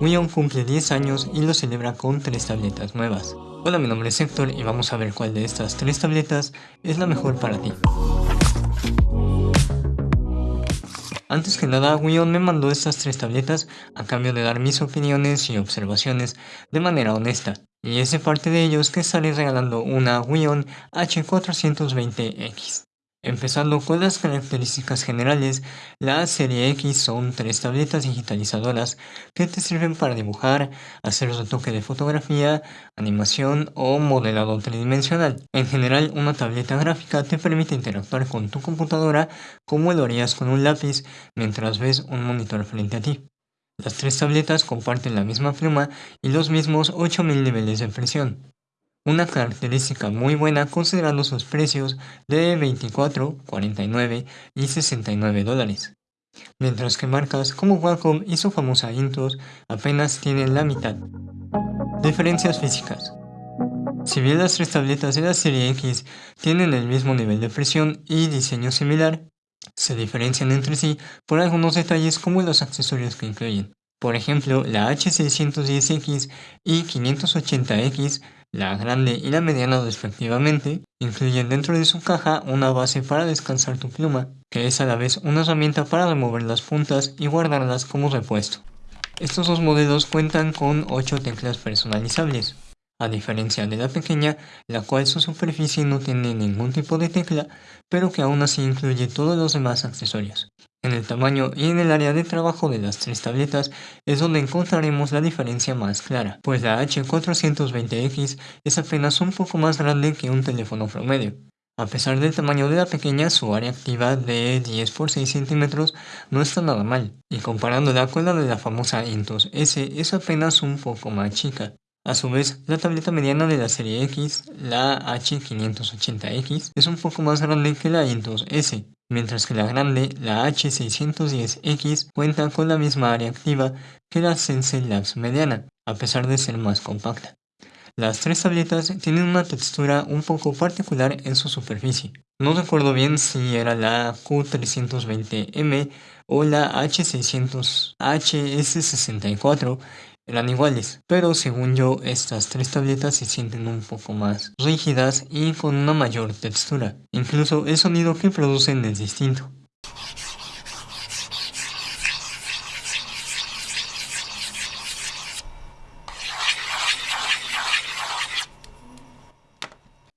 Wion cumple 10 años y lo celebra con 3 tabletas nuevas. Hola, mi nombre es Héctor y vamos a ver cuál de estas 3 tabletas es la mejor para ti. Antes que nada, Wion me mandó estas tres tabletas a cambio de dar mis opiniones y observaciones de manera honesta. Y es de parte de ellos que estaré regalando una Wion H420X. Empezando con las características generales, la serie X son tres tabletas digitalizadoras que te sirven para dibujar, hacer retoque de fotografía, animación o modelado tridimensional. En general, una tableta gráfica te permite interactuar con tu computadora como lo harías con un lápiz mientras ves un monitor frente a ti. Las tres tabletas comparten la misma pluma y los mismos 8000 niveles de presión una característica muy buena considerando sus precios de 24, 49 y 69 dólares. Mientras que marcas como Wacom y su famosa Intus apenas tienen la mitad. Diferencias físicas. Si bien las tres tabletas de la serie X tienen el mismo nivel de presión y diseño similar, se diferencian entre sí por algunos detalles como los accesorios que incluyen. Por ejemplo, la H610X y 580X la grande y la mediana respectivamente, incluyen dentro de su caja una base para descansar tu pluma, que es a la vez una herramienta para remover las puntas y guardarlas como repuesto. Estos dos modelos cuentan con 8 teclas personalizables, a diferencia de la pequeña, la cual su superficie no tiene ningún tipo de tecla, pero que aún así incluye todos los demás accesorios. En el tamaño y en el área de trabajo de las tres tabletas es donde encontraremos la diferencia más clara, pues la H420X es apenas un poco más grande que un teléfono promedio. A pesar del tamaño de la pequeña, su área activa de 10 x 6 centímetros no está nada mal, y comparándola con la de la famosa Intus S es apenas un poco más chica. A su vez, la tableta mediana de la serie X, la H580X, es un poco más grande que la Intus S, mientras que la grande, la H610X, cuenta con la misma área activa que la Sensei Labs mediana, a pesar de ser más compacta. Las tres tabletas tienen una textura un poco particular en su superficie. No recuerdo bien si era la Q320M o la H600HS64, eran iguales, pero según yo estas tres tabletas se sienten un poco más rígidas y con una mayor textura. Incluso el sonido que producen es distinto.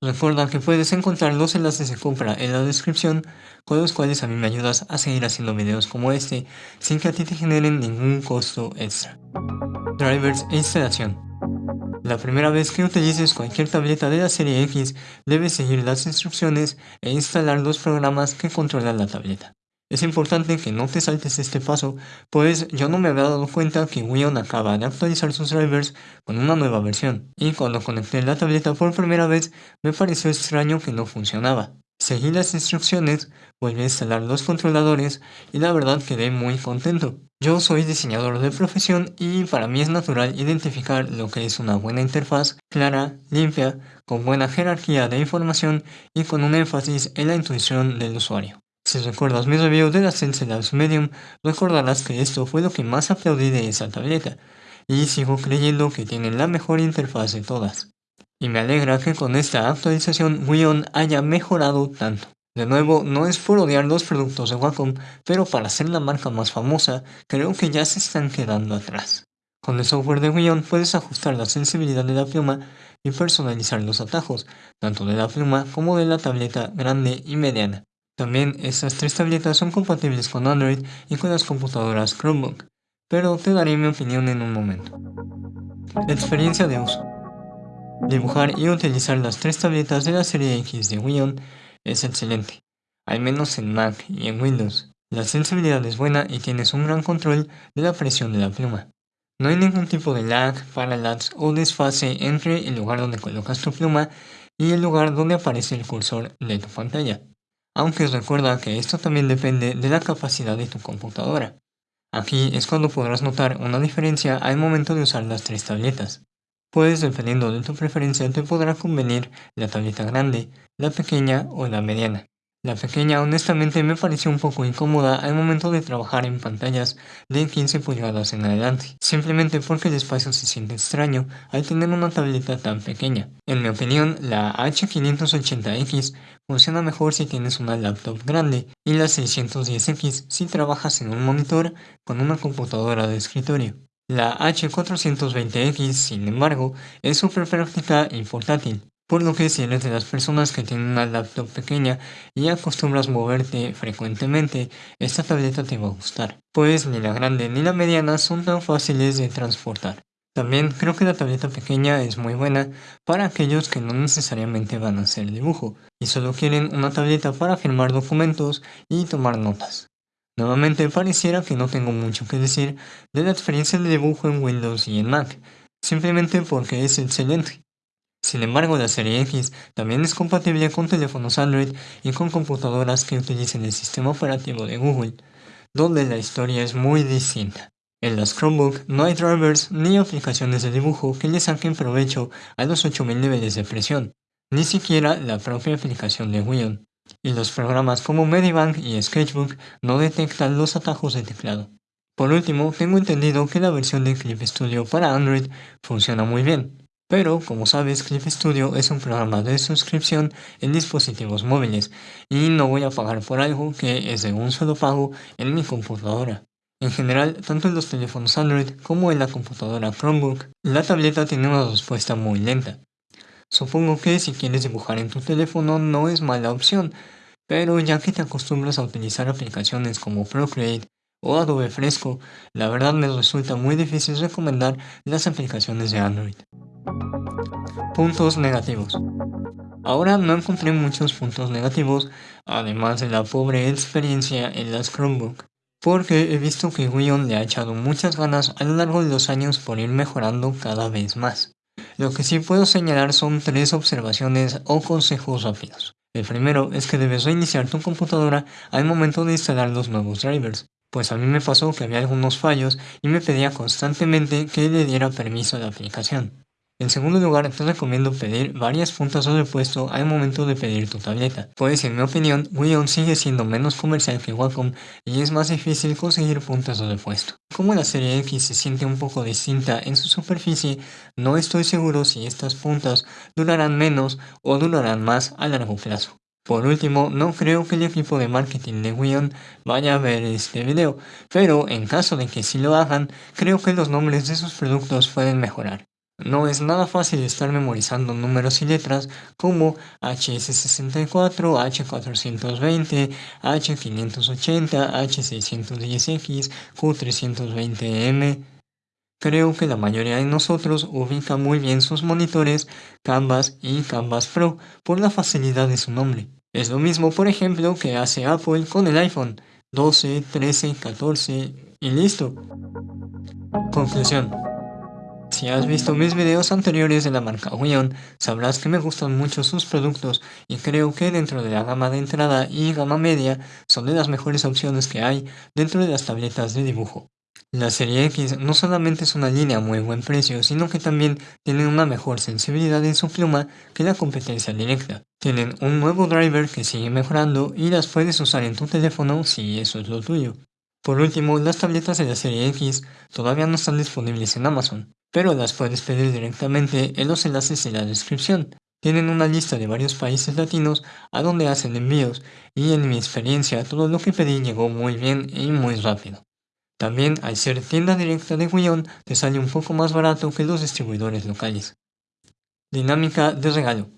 Recuerda que puedes encontrar los enlaces de compra en la descripción con los cuales a mí me ayudas a seguir haciendo videos como este sin que a ti te generen ningún costo extra. Drivers e instalación. La primera vez que utilices cualquier tableta de la serie X, debes seguir las instrucciones e instalar los programas que controlan la tableta. Es importante que no te saltes este paso, pues yo no me había dado cuenta que Wion acaba de actualizar sus drivers con una nueva versión, y cuando conecté la tableta por primera vez me pareció extraño que no funcionaba. Seguí las instrucciones, volví a instalar los controladores y la verdad quedé muy contento. Yo soy diseñador de profesión y para mí es natural identificar lo que es una buena interfaz, clara, limpia, con buena jerarquía de información y con un énfasis en la intuición del usuario. Si recuerdas mi review de la Sensei Labs Medium, recordarás que esto fue lo que más aplaudí de esa tableta, y sigo creyendo que tienen la mejor interfaz de todas y me alegra que con esta actualización Wion haya mejorado tanto. De nuevo, no es por odiar los productos de Wacom, pero para ser la marca más famosa, creo que ya se están quedando atrás. Con el software de Wion puedes ajustar la sensibilidad de la pluma y personalizar los atajos, tanto de la pluma como de la tableta grande y mediana. También estas tres tabletas son compatibles con Android y con las computadoras Chromebook, pero te daré mi opinión en un momento. Experiencia de uso Dibujar y utilizar las tres tabletas de la serie X de Wion es excelente, al menos en Mac y en Windows. La sensibilidad es buena y tienes un gran control de la presión de la pluma. No hay ningún tipo de lag, parallax o desfase entre el lugar donde colocas tu pluma y el lugar donde aparece el cursor de tu pantalla. Aunque recuerda que esto también depende de la capacidad de tu computadora. Aquí es cuando podrás notar una diferencia al momento de usar las tres tabletas. Pues dependiendo de tu preferencia te podrá convenir la tableta grande, la pequeña o la mediana. La pequeña honestamente me pareció un poco incómoda al momento de trabajar en pantallas de 15 pulgadas en adelante, simplemente porque el espacio se siente extraño al tener una tableta tan pequeña. En mi opinión, la H580X funciona mejor si tienes una laptop grande y la 610X si trabajas en un monitor con una computadora de escritorio. La H420X, sin embargo, es súper práctica y portátil, por lo que si eres de las personas que tienen una laptop pequeña y acostumbras moverte frecuentemente, esta tableta te va a gustar, pues ni la grande ni la mediana son tan fáciles de transportar. También creo que la tableta pequeña es muy buena para aquellos que no necesariamente van a hacer dibujo y solo quieren una tableta para firmar documentos y tomar notas. Nuevamente pareciera que no tengo mucho que decir de la experiencia de dibujo en Windows y en Mac, simplemente porque es excelente. Sin embargo, la serie X también es compatible con teléfonos Android y con computadoras que utilicen el sistema operativo de Google, donde la historia es muy distinta. En las Chromebook no hay drivers ni aplicaciones de dibujo que le saquen provecho a los 8000 niveles de presión, ni siquiera la propia aplicación de Wion. Y los programas como Medibank y Sketchbook no detectan los atajos de teclado. Por último, tengo entendido que la versión de Clip Studio para Android funciona muy bien, pero, como sabes, Clip Studio es un programa de suscripción en dispositivos móviles y no voy a pagar por algo que es de un solo pago en mi computadora. En general, tanto en los teléfonos Android como en la computadora Chromebook, la tableta tiene una respuesta muy lenta. Supongo que si quieres dibujar en tu teléfono no es mala opción, pero ya que te acostumbras a utilizar aplicaciones como Procreate o Adobe Fresco, la verdad me resulta muy difícil recomendar las aplicaciones de Android. Puntos negativos. Ahora no encontré muchos puntos negativos, además de la pobre experiencia en las Chromebook, porque he visto que Wion le ha echado muchas ganas a lo largo de los años por ir mejorando cada vez más. Lo que sí puedo señalar son tres observaciones o consejos rápidos. El primero es que debes reiniciar tu computadora al momento de instalar los nuevos drivers, pues a mí me pasó que había algunos fallos y me pedía constantemente que le diera permiso a la aplicación. En segundo lugar, te recomiendo pedir varias puntas de repuesto al momento de pedir tu tableta, pues en mi opinión, Wion sigue siendo menos comercial que Wacom y es más difícil conseguir puntas de repuesto. Como la serie X se siente un poco distinta en su superficie, no estoy seguro si estas puntas durarán menos o durarán más a largo plazo. Por último, no creo que el equipo de marketing de Wion vaya a ver este video, pero en caso de que sí lo hagan, creo que los nombres de sus productos pueden mejorar. No es nada fácil estar memorizando números y letras como HS64, H420, H580, H610X, Q320M. Creo que la mayoría de nosotros ubica muy bien sus monitores Canvas y Canvas Pro por la facilidad de su nombre. Es lo mismo, por ejemplo, que hace Apple con el iPhone 12, 13, 14 y listo. Conclusión. Si has visto mis videos anteriores de la marca Wion, sabrás que me gustan mucho sus productos y creo que dentro de la gama de entrada y gama media son de las mejores opciones que hay dentro de las tabletas de dibujo. La serie X no solamente es una línea a muy buen precio, sino que también tienen una mejor sensibilidad en su pluma que la competencia directa. Tienen un nuevo driver que sigue mejorando y las puedes usar en tu teléfono si eso es lo tuyo. Por último, las tabletas de la serie X todavía no están disponibles en Amazon, pero las puedes pedir directamente en los enlaces en la descripción. Tienen una lista de varios países latinos a donde hacen envíos y en mi experiencia todo lo que pedí llegó muy bien y muy rápido. También al ser tienda directa de Wion te sale un poco más barato que los distribuidores locales. Dinámica de regalo.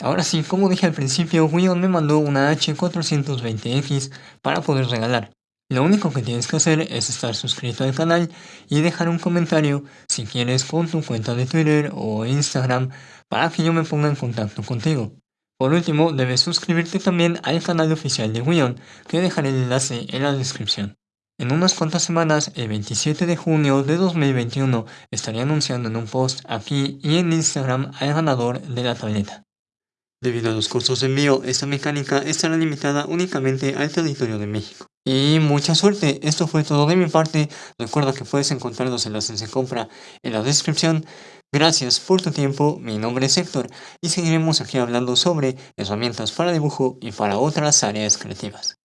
Ahora sí, como dije al principio, Wion me mandó una H420X para poder regalar. Lo único que tienes que hacer es estar suscrito al canal y dejar un comentario si quieres con tu cuenta de Twitter o Instagram para que yo me ponga en contacto contigo. Por último, debes suscribirte también al canal oficial de Wion, que dejaré el enlace en la descripción. En unas cuantas semanas, el 27 de junio de 2021, estaré anunciando en un post aquí y en Instagram al ganador de la tableta. Debido a los costos de envío, esta mecánica estará limitada únicamente al territorio de México. Y mucha suerte, esto fue todo de mi parte. Recuerda que puedes encontrar los enlaces de compra en la descripción. Gracias por tu tiempo, mi nombre es Héctor y seguiremos aquí hablando sobre herramientas para dibujo y para otras áreas creativas.